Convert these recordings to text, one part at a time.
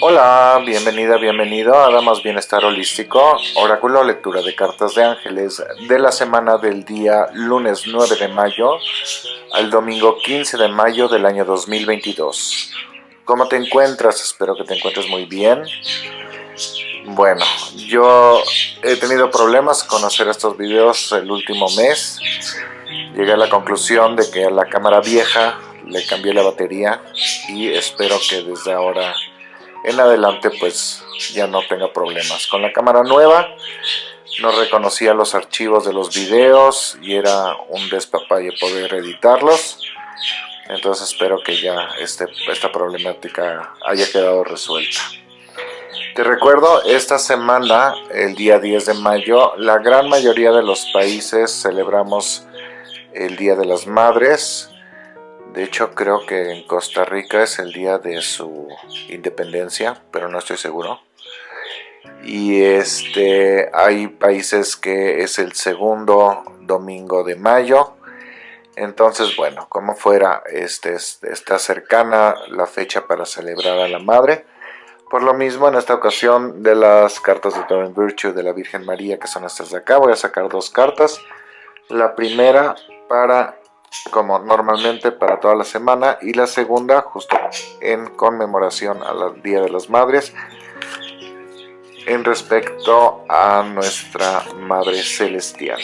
Hola, bienvenida, bienvenido a Damas Bienestar Holístico, oráculo lectura de cartas de ángeles de la semana del día lunes 9 de mayo al domingo 15 de mayo del año 2022. ¿Cómo te encuentras? Espero que te encuentres muy bien. Bueno, yo he tenido problemas con hacer estos videos el último mes. Llegué a la conclusión de que la cámara vieja le cambié la batería y espero que desde ahora en adelante pues ya no tenga problemas. Con la cámara nueva no reconocía los archivos de los videos y era un despapalle poder editarlos. Entonces espero que ya este, esta problemática haya quedado resuelta. Te recuerdo, esta semana, el día 10 de mayo, la gran mayoría de los países celebramos el Día de las Madres. De hecho, creo que en Costa Rica es el día de su independencia, pero no estoy seguro. Y este, hay países que es el segundo domingo de mayo. Entonces, bueno, como fuera, este, está cercana la fecha para celebrar a la Madre. Por lo mismo, en esta ocasión de las cartas de Torrent Virtue de la Virgen María, que son estas de acá, voy a sacar dos cartas. La primera para como normalmente para toda la semana y la segunda justo en conmemoración al Día de las Madres en respecto a nuestra Madre Celestial.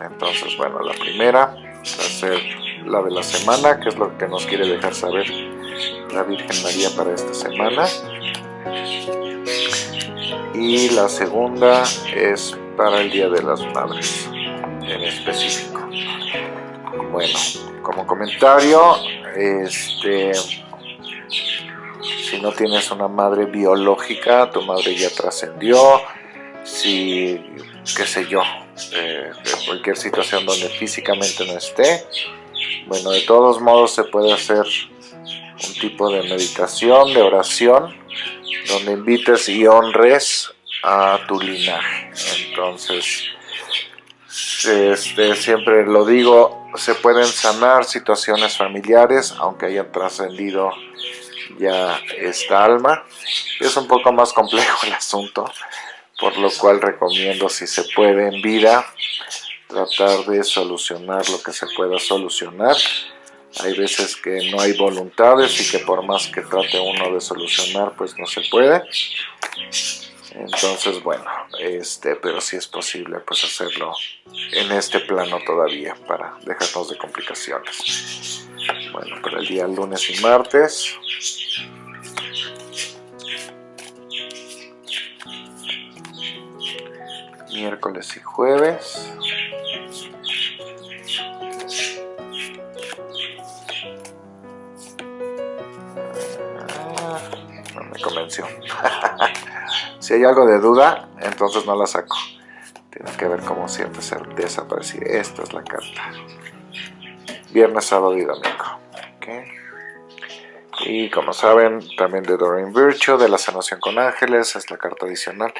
Entonces, bueno, la primera va a ser la de la semana, que es lo que nos quiere dejar saber la Virgen María para esta semana. Y la segunda es para el Día de las Madres. Bueno, como comentario, este, si no tienes una madre biológica, tu madre ya trascendió, si, qué sé yo, eh, cualquier situación donde físicamente no esté, bueno, de todos modos se puede hacer un tipo de meditación, de oración, donde invites y honres a tu linaje. Entonces, este, siempre lo digo, se pueden sanar situaciones familiares, aunque hayan trascendido ya esta alma. Es un poco más complejo el asunto, por lo cual recomiendo si se puede en vida tratar de solucionar lo que se pueda solucionar. Hay veces que no hay voluntades y que por más que trate uno de solucionar, pues no se puede. Entonces, bueno, este, pero si es posible pues hacerlo en este plano todavía para dejarnos de complicaciones. Bueno, para el día lunes y martes. Miércoles y jueves. Ah, no me convenció. Si hay algo de duda, entonces no la saco. Tiene que ver como siempre ser desaparecido. Esta es la carta. Viernes, sábado y domingo. Y como saben, también de Doreen Virtue, de la sanación con ángeles, es la carta adicional.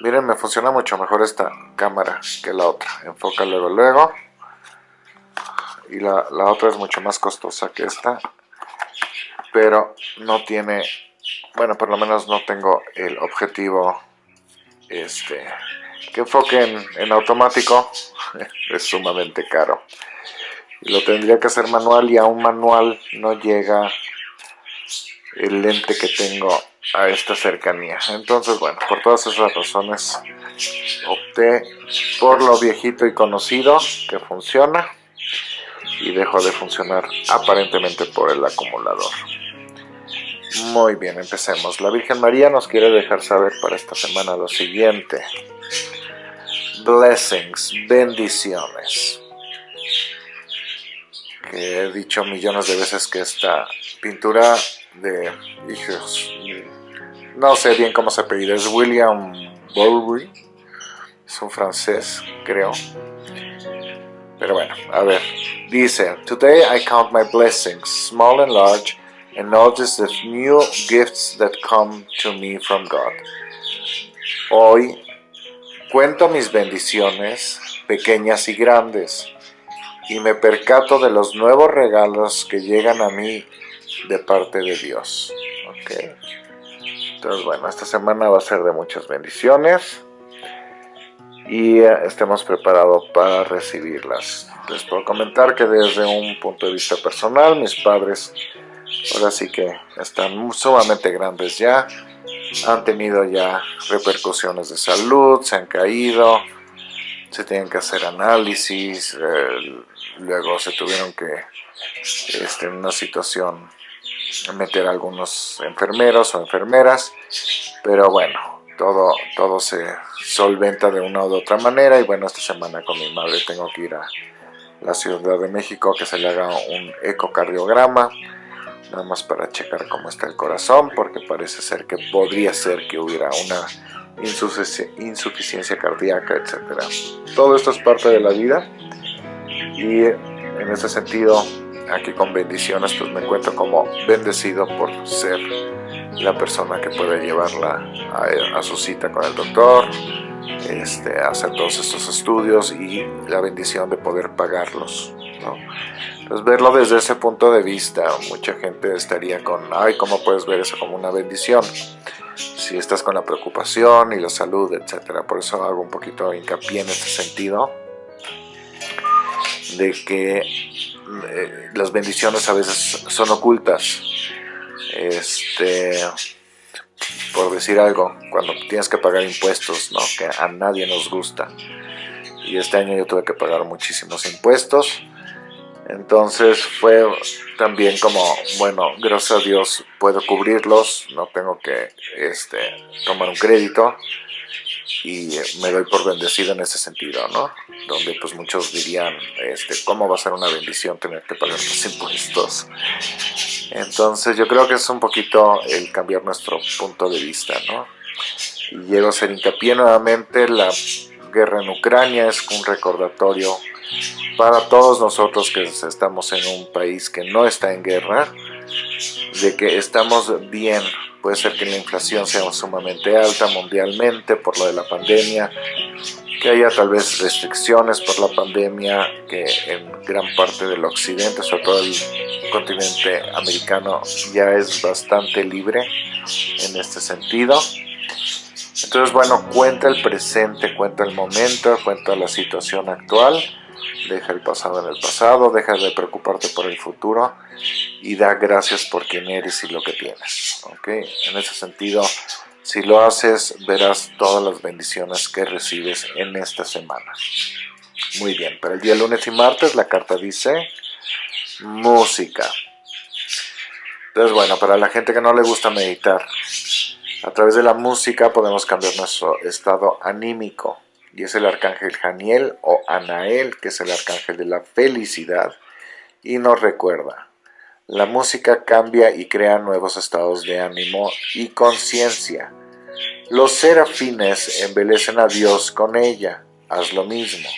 Miren, me funciona mucho mejor esta cámara que la otra. Enfoca luego, luego. Y la, la otra es mucho más costosa que esta. Pero no tiene bueno, por lo menos no tengo el objetivo este, que enfoque en, automático, es sumamente caro. Lo tendría que hacer manual y a un manual no llega el lente que tengo a esta cercanía. Entonces, bueno, por todas esas razones opté por lo viejito y conocido que funciona y dejo de funcionar aparentemente por el acumulador. Muy bien, empecemos. La Virgen María nos quiere dejar saber para esta semana lo siguiente. Blessings, bendiciones. Que he dicho millones de veces que esta pintura de hijos, no sé bien cómo se apellida, es William Bowery, es un francés, creo. Pero bueno, a ver, dice, Today I count my blessings, small and large, and notice the new gifts that come to me from God. Hoy cuento mis bendiciones, pequeñas y grandes, y me percato de los nuevos regalos que llegan a mí de parte de Dios. ¿ok? Entonces, bueno, esta semana va a ser de muchas bendiciones y eh, estemos preparados para recibirlas. Les puedo comentar que desde un punto de vista personal, mis padres ahora sí que están sumamente grandes ya, han tenido ya repercusiones de salud, se han caído, se tienen que hacer análisis, eh, luego se tuvieron que, este, en una situación, meter a algunos enfermeros o enfermeras, pero bueno, todo, todo se solventa de una u otra manera y bueno, esta semana con mi madre tengo que ir a la Ciudad de México que se le haga un ecocardiograma, nada más para checar cómo está el corazón, porque parece ser que podría ser que hubiera una insuficiencia cardíaca, etc. Todo esto es parte de la vida y en ese sentido, aquí con bendiciones, pues me encuentro como bendecido por ser la persona que puede llevarla a, su cita con el doctor, este, hacer todos estos estudios y la bendición de poder pagarlos. ¿no? Entonces verlo desde ese punto de vista, mucha gente estaría con, ay, ¿cómo puedes ver eso como una bendición? Si estás con la preocupación y la salud, etcétera. Por eso hago un poquito de hincapié en este sentido, de que eh, las bendiciones a veces son ocultas. Este, por decir algo, cuando tienes que pagar impuestos, ¿no? que a nadie nos gusta. Y este año yo tuve que pagar muchísimos impuestos. Entonces fue también como, bueno, gracias a Dios puedo cubrirlos, no tengo que este, tomar un crédito y me doy por bendecido en ese sentido, ¿no? Donde pues muchos dirían, este, ¿cómo va a ser una bendición tener que pagar los impuestos? Entonces yo creo que es un poquito el cambiar nuestro punto de vista, ¿no? Y llego a hacer hincapié nuevamente, la guerra en Ucrania es un recordatorio para todos nosotros que estamos en un país que no está en guerra, de que estamos bien Puede ser que la inflación sea sumamente alta mundialmente por lo de la pandemia, que haya tal vez restricciones por la pandemia, que en gran parte del occidente, sobre todo el continente americano, ya es bastante libre en este sentido. Entonces, bueno, cuenta el presente, cuenta el momento, cuenta la situación actual deja el pasado en el pasado, deja de preocuparte por el futuro y da gracias por quien eres y lo que tienes. ¿okay? En ese sentido, si lo haces, verás todas las bendiciones que recibes en esta semana. Muy bien, para el día lunes y martes la carta dice música. Entonces, bueno, para la gente que no le gusta meditar, a través de la música podemos cambiar nuestro estado anímico y es el arcángel Janiel o Anael, que es el arcángel de la felicidad, y nos recuerda, la música cambia y crea nuevos estados de ánimo y conciencia. Los serafines embelecen a Dios con ella, haz lo mismo,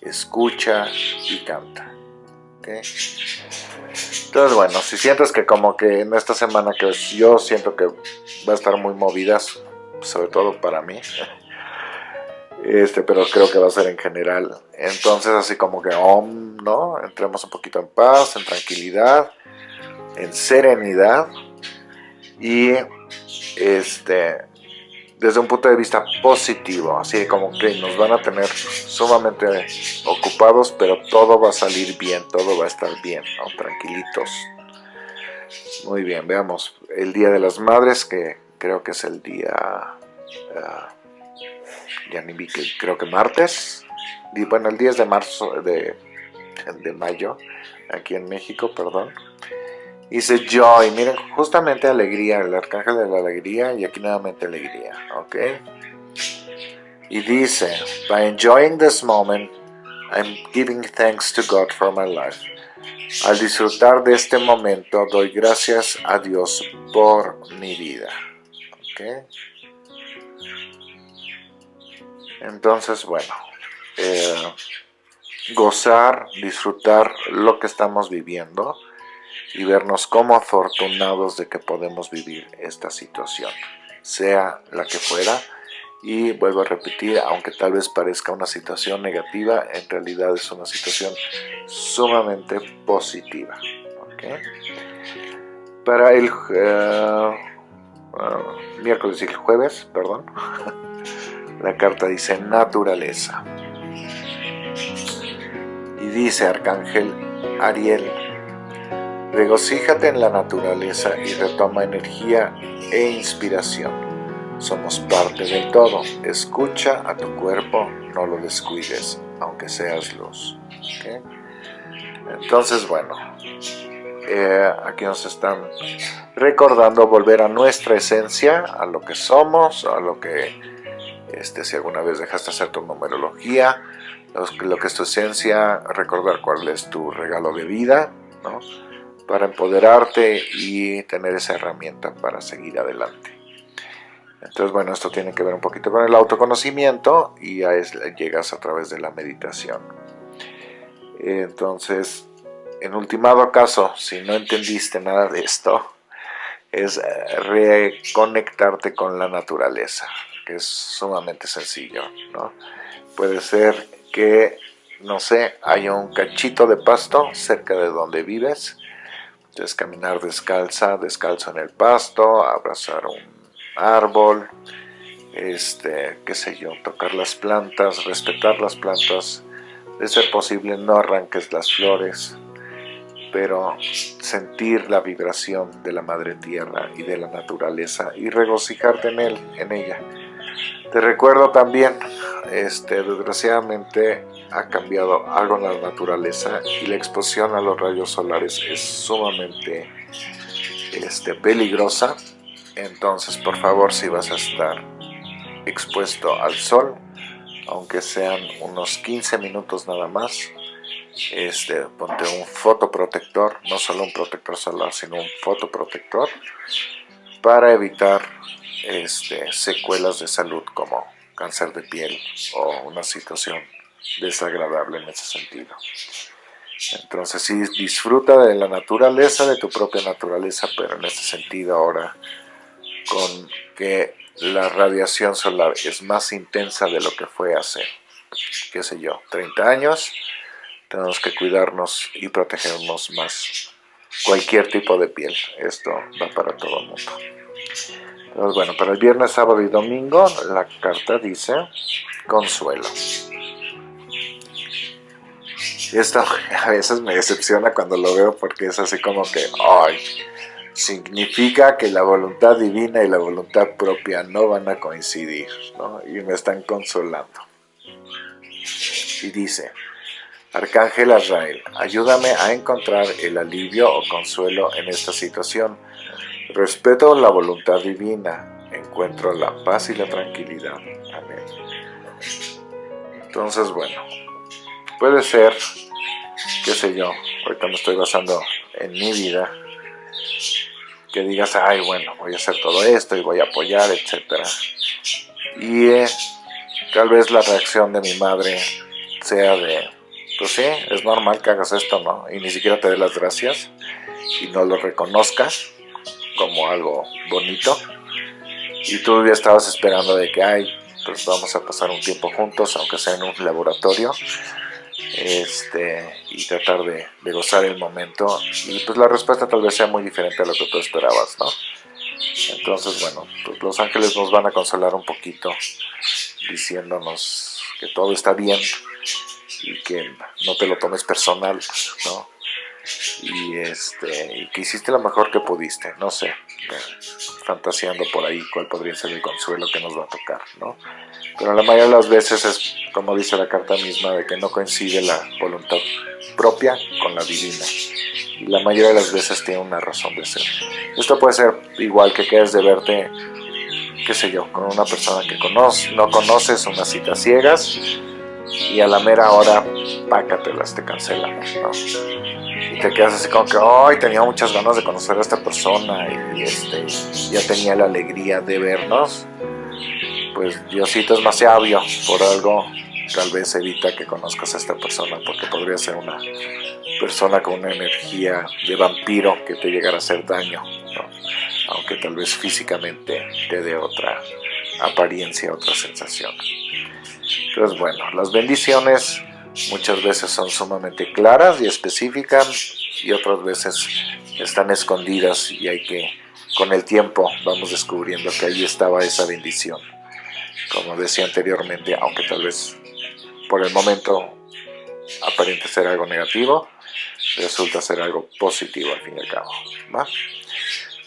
escucha y canta. Entonces bueno, si sientes que como que en esta semana que yo siento que va a estar muy movidas, sobre todo para mí, este, pero creo que va a ser en general. Entonces, así como que, om, ¿no? Entremos un poquito en paz, en tranquilidad, en serenidad y este, desde un punto de vista positivo, así como que nos van a tener sumamente ocupados, pero todo va a salir bien, todo va a estar bien, ¿no? Tranquilitos. Muy bien, veamos el Día de las Madres, que creo que es el día... Ah, creo que martes, bueno, el 10 de marzo, de mayo, aquí en México, perdón. Dice Joy, miren, justamente alegría, el arcángel de la alegría, y aquí nuevamente alegría, ¿ok? Y dice, by enjoying this moment, I'm giving thanks to God for my life. Al disfrutar de este momento, doy gracias a Dios por mi vida. ¿ok? Entonces, bueno, eh, gozar, disfrutar lo que estamos viviendo y vernos como afortunados de que podemos vivir esta situación, sea la que fuera. Y vuelvo a repetir, aunque tal vez parezca una situación negativa, en realidad es una situación sumamente positiva. Para el eh, miércoles y el jueves, perdón, la carta dice naturaleza. Y dice Arcángel Ariel, regocíjate en la naturaleza y retoma energía e inspiración. Somos parte del todo. Escucha a tu cuerpo, no lo descuides, aunque seas luz. Entonces, bueno, eh, aquí nos están recordando volver a nuestra esencia, a lo que somos, a lo que, este, si alguna vez dejaste hacer tu numerología, lo, que es tu esencia, recordar cuál es tu regalo de vida, ¿no? para empoderarte y tener esa herramienta para seguir adelante. Entonces, bueno, esto tiene que ver un poquito con el autoconocimiento y llegas a través de la meditación. Entonces, en ultimado caso, si no entendiste nada de esto, es reconectarte con la naturaleza, que es sumamente sencillo, ¿no? Puede ser que, no sé, haya un cachito de pasto cerca de donde vives, entonces caminar descalza, descalzo en el pasto, abrazar un árbol, este, qué sé yo, tocar las plantas, respetar las plantas, de ser posible no arranques las flores, pero sentir la vibración de la madre tierra y de la naturaleza y regocijarte en él, en ella. Te recuerdo también, este, desgraciadamente ha cambiado algo en la naturaleza y la exposición a los rayos solares es sumamente este, peligrosa. Entonces, por favor, si vas a estar expuesto al sol, aunque sean unos 15 minutos nada más, este, ponte un fotoprotector, no solo un protector solar, sino un fotoprotector, para evitar este, secuelas de salud como cáncer de piel o una situación desagradable en ese sentido. Entonces sí, disfruta de la naturaleza, de tu propia naturaleza, pero en ese sentido ahora con que la radiación solar es más intensa de lo que fue hace, qué sé yo, 30 años, tenemos que cuidarnos y protegernos más. Cualquier tipo de piel, esto va para todo el mundo. Bueno, para el viernes, sábado y domingo, la carta dice consuelo. Y esto a veces me decepciona cuando lo veo porque es así como que, ay, significa que la voluntad divina y la voluntad propia no van a coincidir, ¿no? Y me están consolando. Y dice, Arcángel Azrael, ayúdame a encontrar el alivio o consuelo en esta situación. Respeto la voluntad divina, encuentro la paz y la tranquilidad. Amén. Entonces, bueno, puede ser, qué sé yo, ahorita me estoy basando en mi vida, que digas, ay, bueno, voy a hacer todo esto y voy a apoyar, etc. Y eh, tal vez la reacción de mi madre sea de, pues sí, es normal que hagas esto, ¿no? Y ni siquiera te dé las gracias y no lo reconozcas como algo bonito. Y tú ya estabas esperando de que, ay, pues vamos a pasar un tiempo juntos, aunque sea en un laboratorio, este, y tratar de, de gozar el momento. Y pues la respuesta tal vez sea muy diferente a lo que tú esperabas, ¿no? Entonces, bueno, pues los ángeles nos van a consolar un poquito diciéndonos que todo está bien y que no te lo tomes personal, ¿no? Y, este, y que hiciste lo mejor que pudiste, no sé, fantaseando por ahí cuál podría ser el consuelo que nos va a tocar, ¿no? Pero la mayoría de las veces es, como dice la carta misma, de que no coincide la voluntad propia con la divina. Y la mayoría de las veces tiene una razón de ser. Esto puede ser igual que quedes de verte, qué sé yo, con una persona que conoces, no conoces, unas citas ciegas, y a la mera hora, pácatelas, te cancelamos, ¿no? Te quedas así como que, ay, tenía muchas ganas de conocer a esta persona y, este, ya tenía la alegría de vernos. Pues Diosito es más sabio, por algo tal vez evita que conozcas a esta persona porque podría ser una persona con una energía de vampiro que te llegara a hacer daño, aunque tal vez físicamente te dé otra apariencia, otra sensación. Entonces, bueno, las bendiciones muchas veces son sumamente claras y específicas y otras veces están escondidas y hay que, con el tiempo, vamos descubriendo que ahí estaba esa bendición. Como decía anteriormente, aunque tal vez por el momento aparente ser algo negativo, resulta ser algo positivo al fin y al cabo.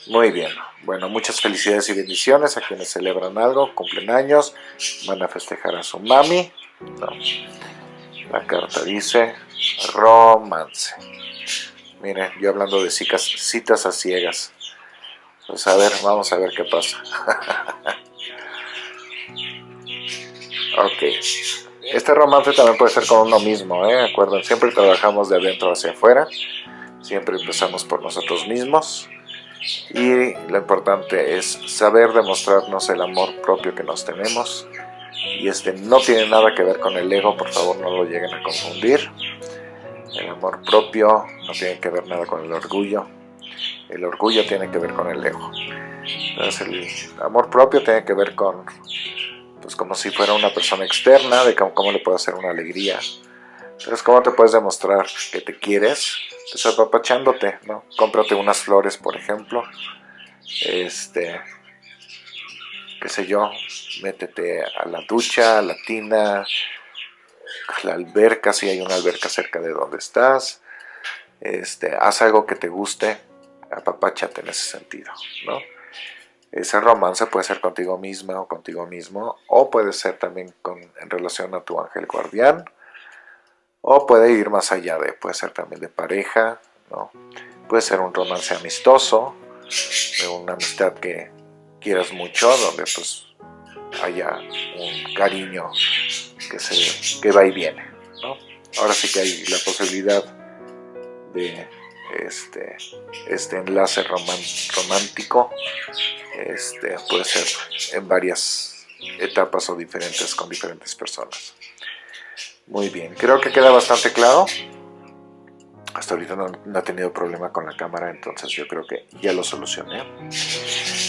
Muy bien, bueno, muchas felicidades y bendiciones a quienes celebran algo, cumplen años, van a festejar a su mami. La carta dice romance. Miren, yo hablando de citas, citas a ciegas. Pues a ver, vamos a ver qué pasa. ok. Este romance también puede ser con uno mismo, ¿eh? Acuerden, siempre trabajamos de adentro hacia afuera. Siempre empezamos por nosotros mismos. Y lo importante es saber demostrarnos el amor propio que nos tenemos. Y este no tiene nada que ver con el ego, por favor no lo lleguen a confundir. El amor propio no tiene que ver nada con el orgullo. El orgullo tiene que ver con el ego. Entonces el amor propio tiene que ver con pues como si fuera una persona externa, de cómo, le puede hacer una alegría. Entonces, ¿cómo te puedes demostrar que te quieres? Pues apapachándote, ¿no? Cómprate unas flores, por ejemplo. Este, qué sé yo, métete a la ducha, a la tina, a la alberca, si hay una alberca cerca de donde estás. Este, haz algo que te guste, apapáchate en ese sentido, ¿no? Ese romance puede ser contigo misma o contigo mismo, o puede ser también en relación a tu ángel guardián, o puede ir más allá de, puede ser también de pareja, ¿no? Puede ser un romance amistoso, de una amistad que quieras mucho, donde pues haya un cariño que, se, que va y viene, ¿no? Ahora sí que hay la posibilidad de este, este enlace romántico este, puede ser en varias etapas o diferentes con diferentes personas. Muy bien, creo que queda bastante claro. Hasta ahorita no, no, he tenido problema con la cámara, entonces yo creo que ya lo solucioné.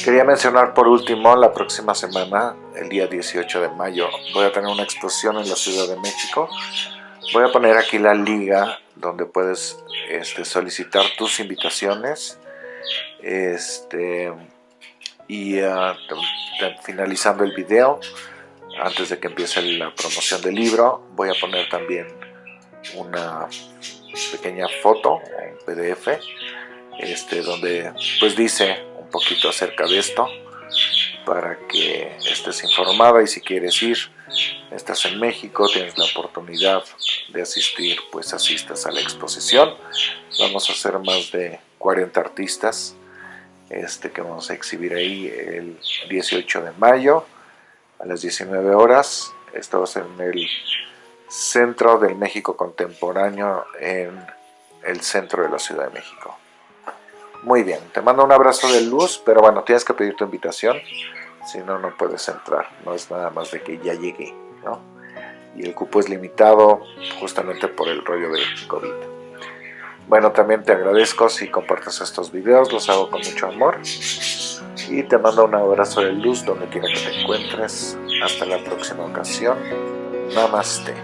Quería mencionar por último, la próxima semana, el día 18 de mayo, voy a tener una exposición en la Ciudad de México. Voy a poner aquí la liga donde puedes este, solicitar tus invitaciones. Este, y uh, finalizando el video, antes de que empiece la promoción del libro, voy a poner también una pequeña foto, un PDF, este, donde pues dice un poquito acerca de esto, para que estés informada y si quieres ir, estás en México, tienes la oportunidad de asistir, pues asistas a la exposición. Vamos a hacer más de 40 artistas este, que vamos a exhibir ahí el 18 de mayo a las 19 horas. Esto va a ser en el Centro del México Contemporáneo en el centro de la Ciudad de México. Muy bien, te mando un abrazo de luz, pero bueno, tienes que pedir tu invitación, si no, no puedes entrar, no es nada más de que ya llegué, ¿no? Y el cupo es limitado justamente por el rollo del COVID. Bueno, también te agradezco si compartes estos videos, los hago con mucho amor. Y te mando un abrazo de luz donde quiera que te encuentres. Hasta la próxima ocasión. Namaste.